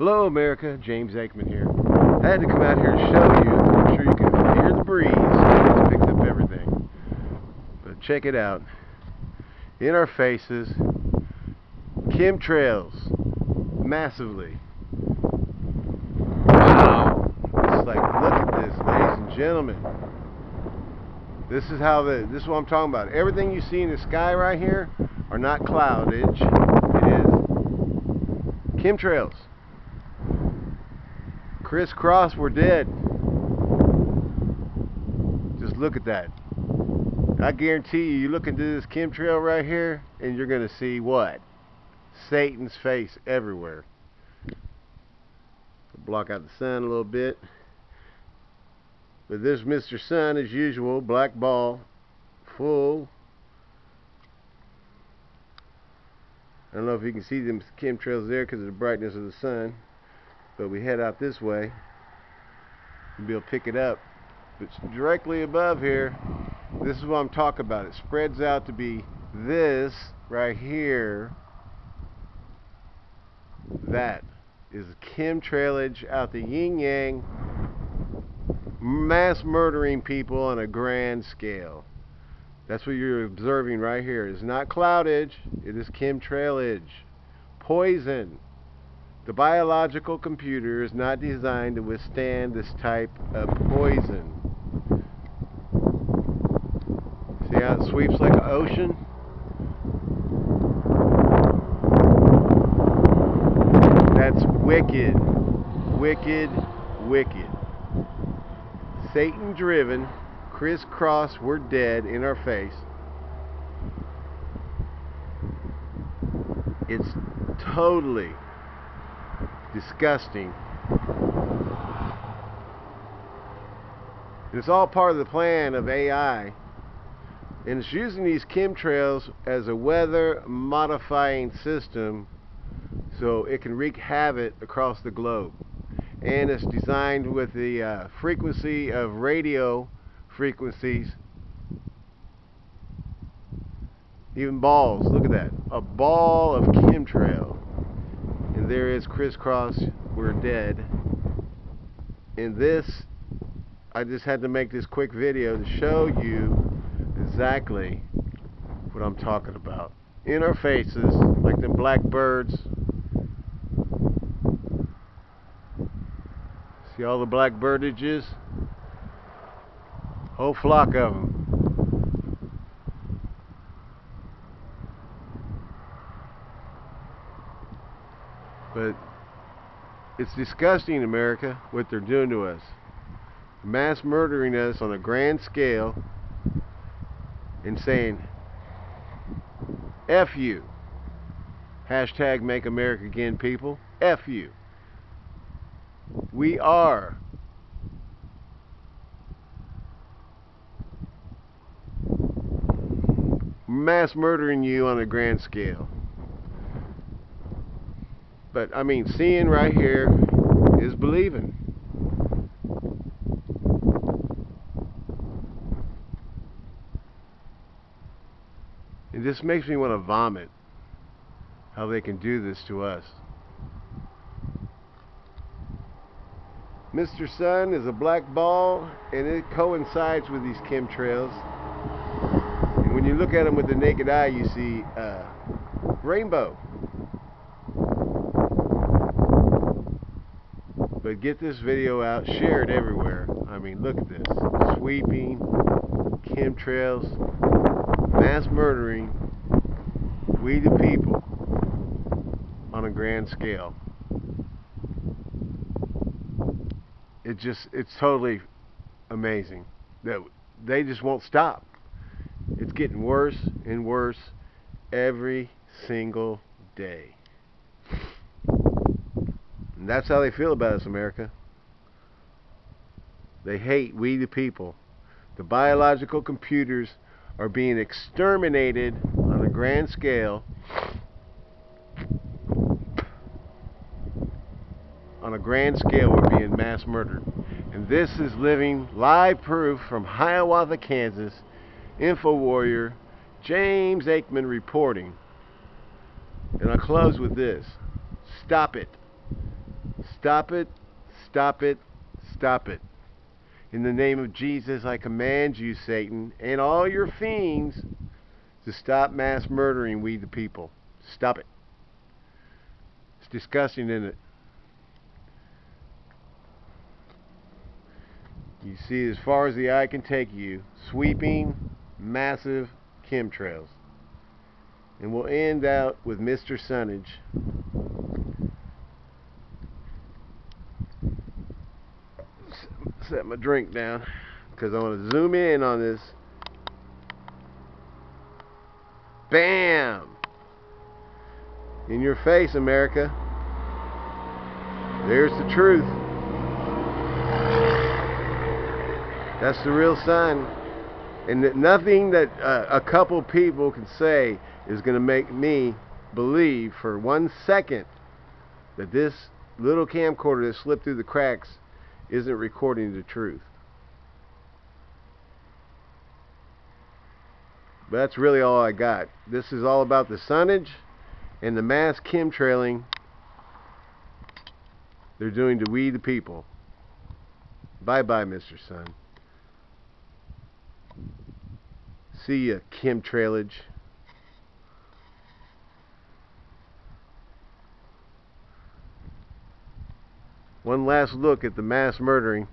Hello America, James Aikman here. I had to come out here to show you, I'm sure you can hear the breeze, it picks up everything. But check it out. In our faces, chemtrails, massively. Wow! It's like, look at this, ladies and gentlemen. This is how the, this is what I'm talking about. Everything you see in the sky right here are not cloudage. It is chemtrails. Crisscross, we're dead. Just look at that. I guarantee you, you look into this chemtrail right here, and you're going to see what? Satan's face everywhere. Block out the sun a little bit. But this Mr. Sun, as usual, black ball, full. I don't know if you can see them chemtrails there because of the brightness of the sun but we head out this way. And be able to pick it up. But directly above here this is what I'm talking about. It spreads out to be this right here. That is chemtrailage out the yin yang. Mass murdering people on a grand scale. That's what you're observing right here. It's not cloudage. It is chemtrailage poison the biological computer is not designed to withstand this type of poison. See how it sweeps like an ocean? That's wicked. Wicked, wicked. Satan driven, crisscross, we're dead in our face. It's totally disgusting. It's all part of the plan of AI. And it's using these chemtrails as a weather modifying system so it can wreak havoc across the globe. And it's designed with the uh, frequency of radio frequencies. Even balls, look at that. A ball of chemtrail and there is crisscross we're dead. In this I just had to make this quick video to show you exactly what I'm talking about. In our faces like the black birds. See all the black birdages? Whole flock of them But it's disgusting, America, what they're doing to us. Mass murdering us on a grand scale and saying, F you. Hashtag make America again, people. F you. We are mass murdering you on a grand scale. But I mean, seeing right here is believing. It just makes me want to vomit how they can do this to us. Mr. Sun is a black ball and it coincides with these chemtrails. And when you look at them with the naked eye, you see uh, rainbow. But get this video out, share it everywhere. I mean, look at this. Sweeping, chemtrails, mass murdering, we the people on a grand scale. It just, it's totally amazing that they just won't stop. It's getting worse and worse every single day. And that's how they feel about us, America. They hate we the people. The biological computers are being exterminated on a grand scale. On a grand scale, we're being mass murdered. And this is living live proof from Hiawatha, Kansas. Info Warrior, James Aikman reporting. And I'll close with this. Stop it. Stop it, stop it, stop it. In the name of Jesus, I command you, Satan, and all your fiends to stop mass murdering we the people. Stop it. It's disgusting, isn't it? You see as far as the eye can take you, sweeping, massive chemtrails. And we'll end out with Mr. Sunnage. Set my drink down because I want to zoom in on this. Bam! In your face, America. There's the truth. That's the real sign. And that nothing that uh, a couple people can say is going to make me believe for one second that this little camcorder that slipped through the cracks isn't recording the truth. But that's really all I got. This is all about the sunnage and the mass chemtrailing they're doing to we the people. Bye bye, Mr. Sun. See ya, chemtrailage. One last look at the mass murdering